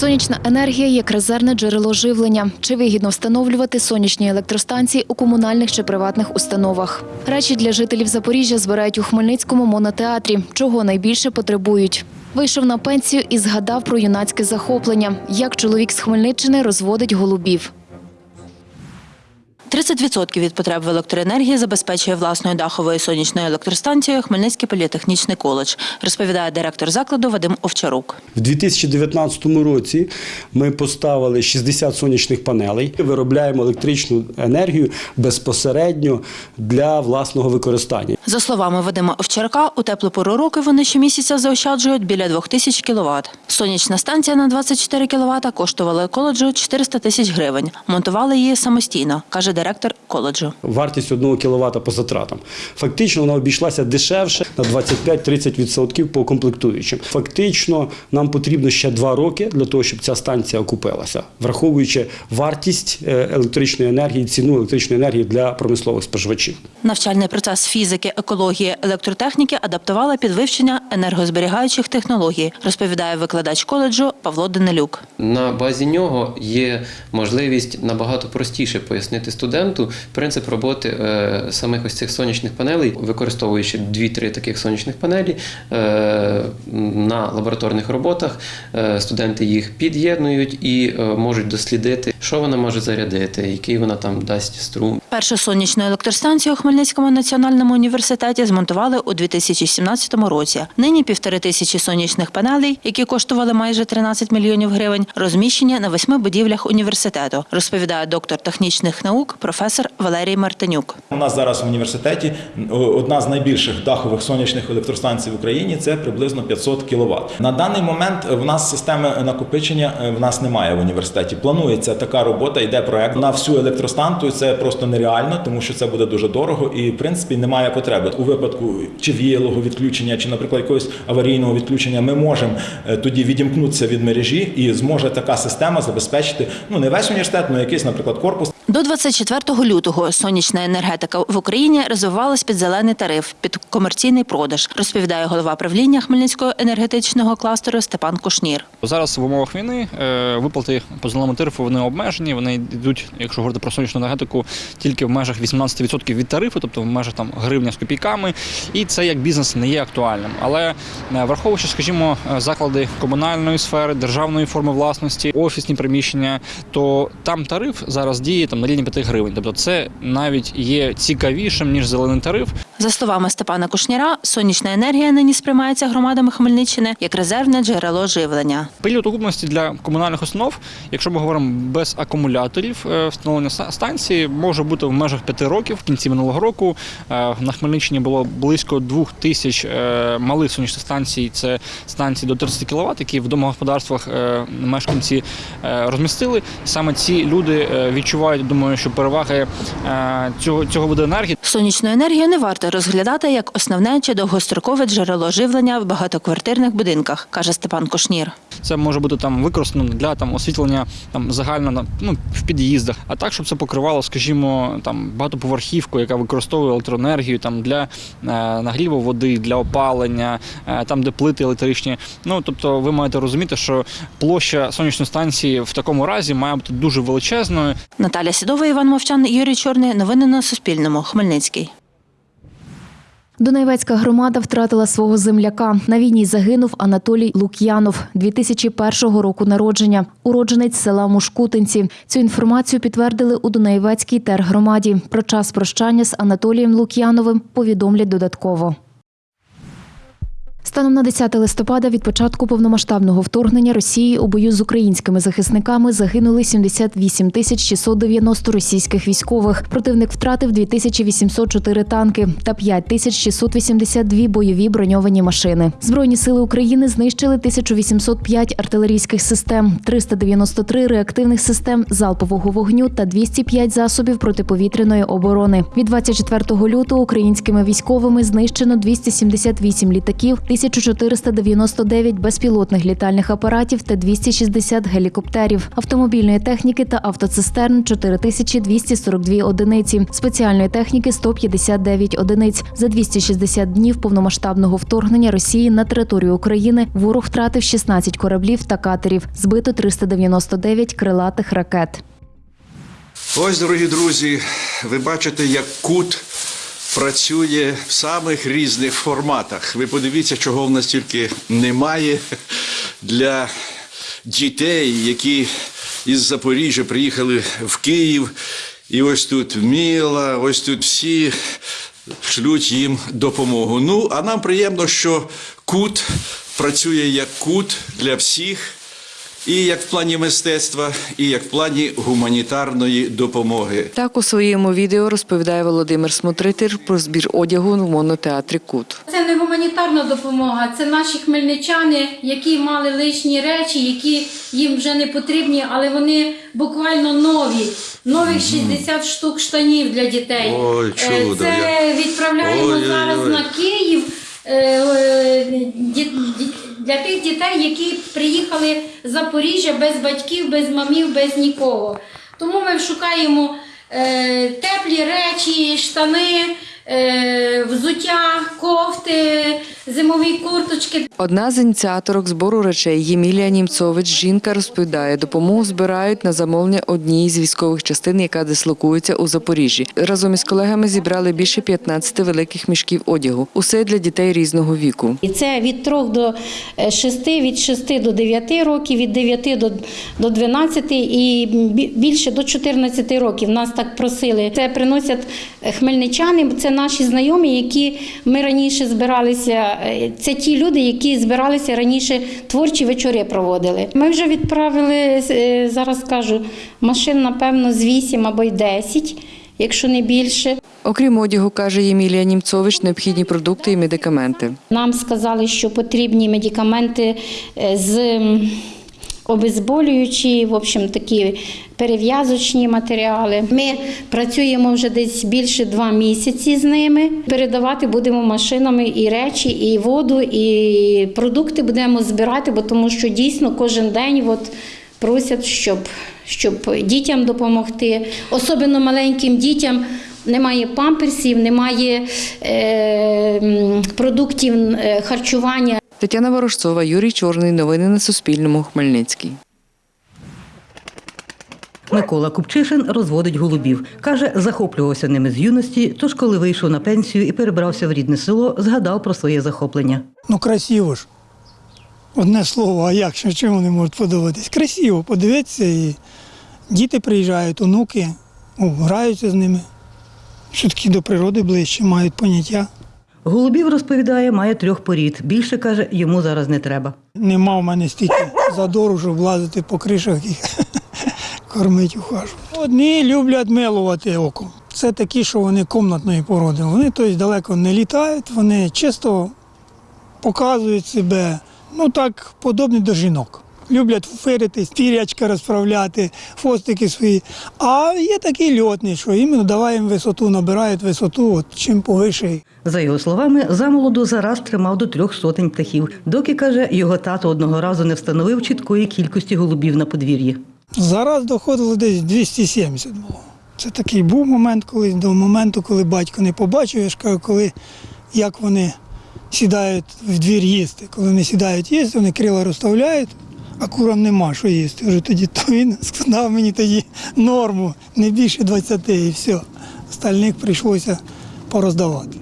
Сонячна енергія як резервне джерело живлення. Чи вигідно встановлювати сонячні електростанції у комунальних чи приватних установах? Речі для жителів Запоріжжя збирають у Хмельницькому монотеатрі, чого найбільше потребують. Вийшов на пенсію і згадав про юнацьке захоплення, як чоловік з Хмельниччини розводить голубів. 30% від потреб в електроенергії забезпечує власною даховою сонячною електростанцією Хмельницький політехнічний коледж, розповідає директор закладу Вадим Овчарук. В 2019 році ми поставили 60 сонячних панелей. Виробляємо електричну енергію безпосередньо для власного використання. За словами Вадима Овчарука, у теплу пору року вони щомісяця заощаджують біля 2000 кВт. Сонячна станція на 24 кВт коштувала коледжу 400 тисяч гривень. Монтували її самостійно, каже директор коледжу. Вартість 1 кВт по затратам. Фактично вона обійшлася дешевше на 25-30% по комплектуючим. Фактично нам потрібно ще два роки для того, щоб ця станція окупилася, враховуючи вартість е, електричної енергії, ціну електричної енергії для промислових споживачів. Навчальний процес фізики, екології, електротехніки адаптувала під вивчення енергозберігаючих технологій, розповідає викладач коледжу Павло Данилюк. На базі нього є можливість набагато простіше пояснити студенту принцип роботи е, самих ось цих сонячних панелей, використовуючи 2-3 таких сонячних панелі е, на лабораторних роботах. е, Студенти їх під'єднують і можуть дослідити, що вона може зарядити, який вона там дасть струм. Першу сонячну електростанцію у Хмельницькому національному університеті змонтували у 2017 році. Нині півтори тисячі сонячних панелей, які коштували майже 13 мільйонів гривень, розміщені на восьми будівлях університету, розповідає доктор технічних наук професор Валерій Мартинюк. У нас зараз в університеті одна з найбільших дахових сонячних електростанцій в Україні це приблизно 500 кВт. На даний момент в нас системи накопичення е, в нас немає в університеті. Планується така робота, йде проект на всю електростанцію. Це просто нереально, тому що це буде дуже дорого і в принципі немає потреби у випадку чи віялого відключення, чи, наприклад, якогось аварійного відключення. Ми можемо е, тоді відімкнутися від мережі, і зможе така система забезпечити ну не весь університет, але якийсь, наприклад, корпус. До 24 лютого сонячна енергетика в Україні розвивалась під зелений тариф, під комерційний продаж, розповідає голова правління Хмельницького енергетичного кластеру Степан Кушнір. Зараз в умовах війни е, виплати по зеленому тарифу вони обмежені. Вони йдуть, якщо говорити про сонячну енергетику, тільки в межах 18% від тарифу, тобто в межах там гривня з копійками. І це як бізнес не є актуальним. Але е, враховуючи, скажімо, е, заклади комунальної сфери, державної форми власності, офісні приміщення, то там тариф зараз діє там на рівні 5 гривень. Тобто це навіть є цікавішим ніж зелений тариф. За словами Степана Кушніра, сонячна енергія нині сприймається громадами Хмельниччини як резервне джерело живлення. Період окупності для комунальних установ, якщо ми говоримо без акумуляторів, е, встановлення станції може бути в межах 5 років. В кінці минулого року е, на Хмельниччині було близько 2 тисяч е, малих сонячних станцій. Це станції до 30 кВт, які в домогосподарствах мешканці розмістили. Саме ці люди відчувають, думаю, що переваги цього, цього виду енергії. Сонячну енергію не варто розглядати як основне чи довгострокове джерело живлення в багатоквартирних будинках, каже Степан Кушнір. Це може бути там використано для там освітлення там загально на ну в під'їздах, а так, щоб це покривало, скажімо, там багатоповерхівку, яка використовує електроенергію там для е, нагріву води, для опалення, е, там де плити електричні. Ну тобто, ви маєте розуміти, що площа сонячної станції в такому разі має бути дуже величезною. Наталя Сідова, Іван Мовчан, Юрій Чорний. Новини на Суспільному. Хмельницький. Донецька громада втратила свого земляка. На війні загинув Анатолій Лук'янов, 2001 року народження, уродженець села Мушкутинці. Цю інформацію підтвердили у Дунаєвецькій тергромаді. Про час прощання з Анатолієм Лук'яновим повідомлять додатково. Станом на 10 листопада від початку повномасштабного вторгнення Росії у бою з українськими захисниками загинули 78 тисяч 690 російських військових. Противник втратив 2804 танки та 5 тисяч 682 бойові броньовані машини. Збройні сили України знищили 1805 артилерійських систем, 393 реактивних систем залпового вогню та 205 засобів протиповітряної оборони. Від 24 лютого українськими військовими знищено 278 літаків 1499 безпілотних літальних апаратів та 260 гелікоптерів, автомобільної техніки та автоцистерн 4242 одиниці, спеціальної техніки 159 одиниць. За 260 днів повномасштабного вторгнення Росії на територію України ворог втратив 16 кораблів та катерів, збито 399 крилатих ракет. Ось, дорогі друзі, ви бачите, як кут працює в самих різних форматах. Ви подивіться, чого в нас тільки немає для дітей, які із Запоріжжя приїхали в Київ. І ось тут Міла, ось тут всі шлють їм допомогу. Ну, а нам приємно, що кут працює як кут для всіх. І як в плані мистецтва, і як в плані гуманітарної допомоги. Так у своєму відео розповідає Володимир Смотритель про збір одягу в монотеатрі Кут. Це не гуманітарна допомога, це наші хмельничани, які мали лишні речі, які їм вже не потрібні, але вони буквально нові. Нових 60 штук штанів для дітей. Ой, Е, чудо, Це відправляємо Ой-ой-ой. зараз на Київ. е, е, Для тих дітей, які приїхали з Запоріжжя без батьків, без мамів, без нікого. Тому ми шукаємо е, теплі речі, штани, е, взуття, кофти, зимові курточки. Одна з ініціаторок збору речей Ємілія Німцович. Жінка розповідає, допомогу збирають на замовлення однієї з військових частин, яка дислокується у Запоріжжі. Разом із колегами зібрали більше 15 великих мішків одягу. Усе для дітей різного віку. І це від 3 до 6, від 6 до 9 років, від 9 до, до 12 і більше до 14 років. Нас так просили. Це приносять хмельничани, це наші знайомі, які ми раніше збиралися. Е, Це ті люди, які збиралися раніше творчі вечори проводили. Ми вже відправили, е, зараз кажу, машин, напевно, з 8 або й 10, якщо не більше. Окрім одягу, каже Ємілія Німцович, необхідні продукти і медикаменти. Нам сказали, що потрібні медикаменти е, з обезболюючі, в общем, такі перев'язочні матеріали. Ми працюємо вже десь більше два місяці з ними. Передавати будемо машинами і речі, і воду, і продукти будемо збирати, бо тому що дійсно кожен день от просять, щоб, щоб дітям допомогти, особливо маленьким дітям. Немає памперсів, немає е, продуктів е, харчування. Тетяна Ворожцова, Юрій Чорний. Новини на Суспільному. Хмельницький. Микола Купчишин розводить голубів. Каже, захоплювався ними з юності, тож коли вийшов на пенсію і перебрався в рідне село, згадав про своє захоплення. Ну, красиво ж. Одне слово, а як ще чим вони можуть подобатись? Красиво, подивитися і діти приїжджають, онуки, граються з ними. Все-таки до природи ближче, мають поняття. Голубів, розповідає, має трьох порід. Більше, каже, йому зараз не треба. Нема в мене стільки задору, щоб лазити по кришах і кормити ухажу. Одні люблять милувати оком. Це такі, що вони комнатної породи. Вони тобто, далеко не літають, вони чисто показують себе, ну так, подобні до жінок. Люблять фиритись, пірячка розправляти, хвостики свої. А є такі льотні, що іменно давай їм висоту, набирають висоту, от чим повише. За його словами, замолоду зараз тримав до трьох сотень птахів, доки, каже, його тато одного разу не встановив чіткої кількості голубів на подвір'ї. Зараз доходило десь 270 було. Це такий був момент, коли до моменту, коли батько не побачив, я ж кажу, коли як вони сідають в двір їсти. Коли вони сідають їсти, вони крила розставляють, а курам нема що їсти. Вже тоді то він сказав мені тоді норму, не більше 20 і все. Остальних прийшлося пороздавати.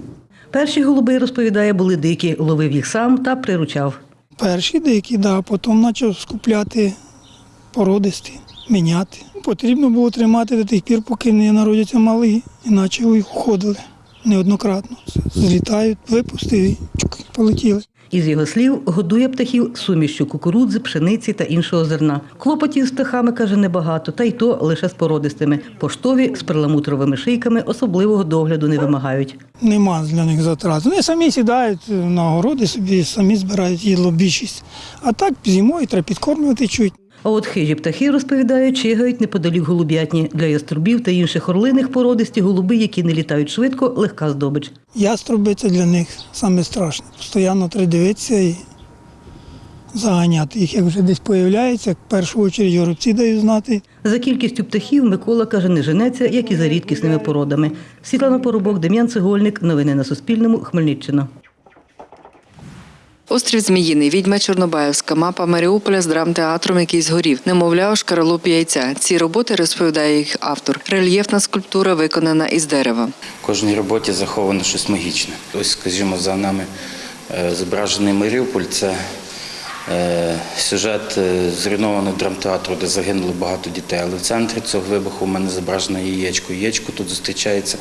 Перші голуби, розповідає, були дикі, ловив їх сам та приручав. Перші дикі, да, потім почав скупляти породисті, міняти. Потрібно було тримати до тих пір, поки не народяться малі, іначе їх уходили неоднократно. Злітають, випустив і полетіли. Із його слів, годує птахів сумішю кукурудзи, пшениці та іншого зерна. Клопотів з птахами, каже, небагато, та й то лише з породистими. Поштові з перламутровими шийками особливого догляду не вимагають. Нема для них затрат. Вони самі сідають на городи собі, самі збирають їдло більшість. А так зимою треба підкормлювати чуть. А от хижі птахи, розповідають, чигають неподалік голуб'ятні. Для яструбів та інших орлиних породисті голуби, які не літають швидко, легка здобич. Яструби це для них саме страшне. Постоянно треба дивитися і заганяти їх. Як вже десь появляється, в першу чергу горобці дають знати. За кількістю птахів Микола каже, не женеться, як і за рідкісними породами. Світлана Поробок, Дем'ян Цегольник. Новини на Суспільному. Хмельниччина. Острів Зміїний, відьма Чорнобаївська, мапа Маріуполя з драмтеатром, який згорів, немовля у шкаралупі яйця. Ці роботи розповідає їх автор. Рельєфна скульптура виконана із дерева. В кожній роботі заховано щось магічне. Ось, скажімо, за нами е, зображений Маріуполь це е, сюжет е, зруйнованого драмтеатру, де загинуло багато дітей. Але в центрі цього вибуху в мене зображено яєчко. Яєчко тут зустрічається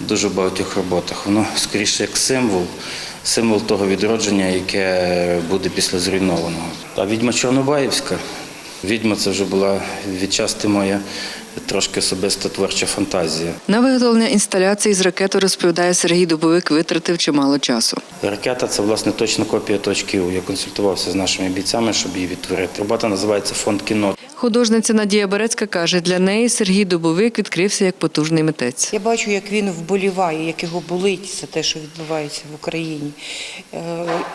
в дуже багатьох роботах. Воно скоріше як символ. Символ того відродження, яке буде після зруйнованого. А відьма Чорнобаївська. Відьма це вже була відчасти моя трошки особиста творча фантазія. На виготовлення інсталяції з ракети розповідає Сергій Дубовик, витратив чимало часу. Ракета це власне точна копія точки У. Я консультувався з нашими бійцями, щоб її відтворити. Робота називається Фонд кіно. Художниця Надія Берецька каже, для неї Сергій Дубовик відкрився як потужний митець. Я бачу, як він вболіває, як його болить за те, що відбувається в Україні. Е,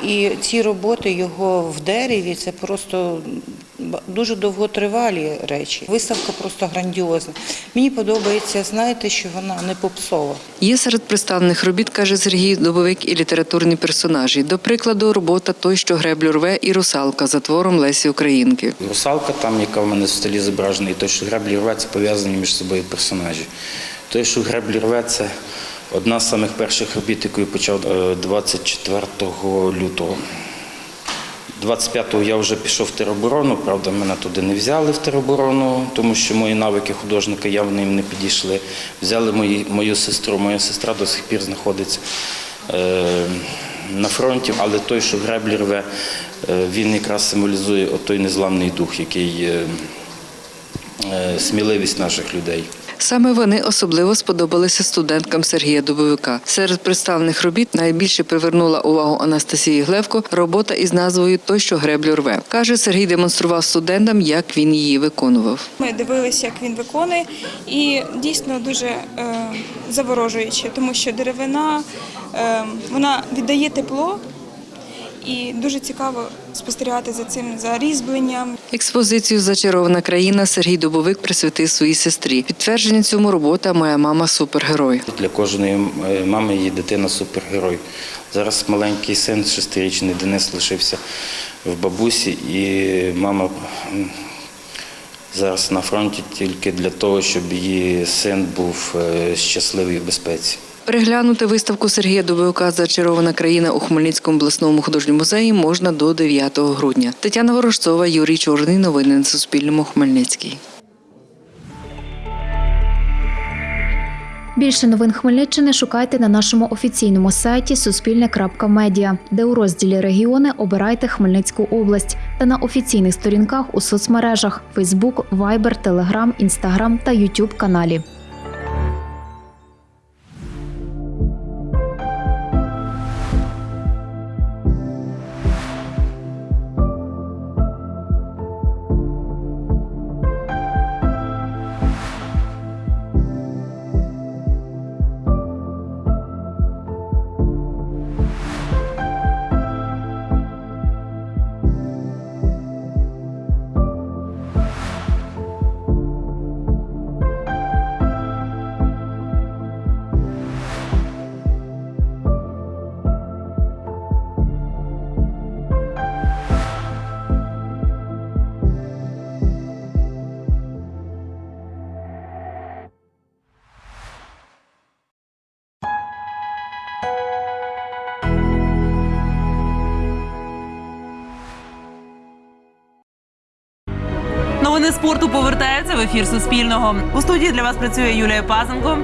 І ці роботи його в дереві це просто дуже довготривалі речі. Виставка просто грандіозна. Мені подобається, знаєте, що вона не попсова. Є серед представлених робіт, каже Сергій Дубовик, і літературні персонажі. До прикладу, робота той, що греблю рве, і русалка за твором Лесі Українки. Русалка, там, яка в мене в столі зображена, і той, що греблі рве, це пов'язані між собою персонажі. Той, що греблі рве, це одна з самих перших робіт, яку я почав е, 24 лютого. 25-го я вже пішов в тероборону, правда, мене туди не взяли в тероборону, тому що мої навики художника явно їм не підійшли. Взяли мої, мою сестру. Моя сестра до сих пір знаходиться е, на фронті, але той, що греблі рве, е, він якраз символізує той незламний дух, який е, е, сміливість наших людей. Саме вони особливо сподобалися студенткам Сергія Дубовика. Серед представлених робіт найбільше привернула увагу Анастасії Глевко робота із назвою Той, що греблю рве. Каже, Сергій демонстрував студентам, як він її виконував. Ми дивилися, як він виконує, і дійсно дуже е, заворожуюче, тому що деревина е, вона віддає тепло, і дуже цікаво спостерігати за цим за різьбленням. Експозицію Зачарована країна Сергій Дубовик присвятив своїй сестрі. Підтвердження цьому робота Моя мама супергерой. Для кожної е, мами її дитина супергерой. Зараз маленький син, шестирічний Денис, лишився в бабусі, і мама зараз на фронті тільки для того, щоб її син був е, щасливий в безпеці. Переглянути виставку Сергія Дубовика Зачарована країна у Хмельницькому обласному художньому музеї можна до 9 грудня. Тетяна Ворожцова, Юрій Чорний. Новини на Суспільному. Хмельницький. Більше новин Хмельниччини шукайте на нашому офіційному сайті Суспільне.Медіа, де у розділі Регіони обирайте Хмельницьку область та на офіційних сторінках у соцмережах Facebook, Viber, Telegram, Instagram та YouTube каналі. Спорту повертається в ефір Суспільного. У студії для вас працює Юлія Пазенко.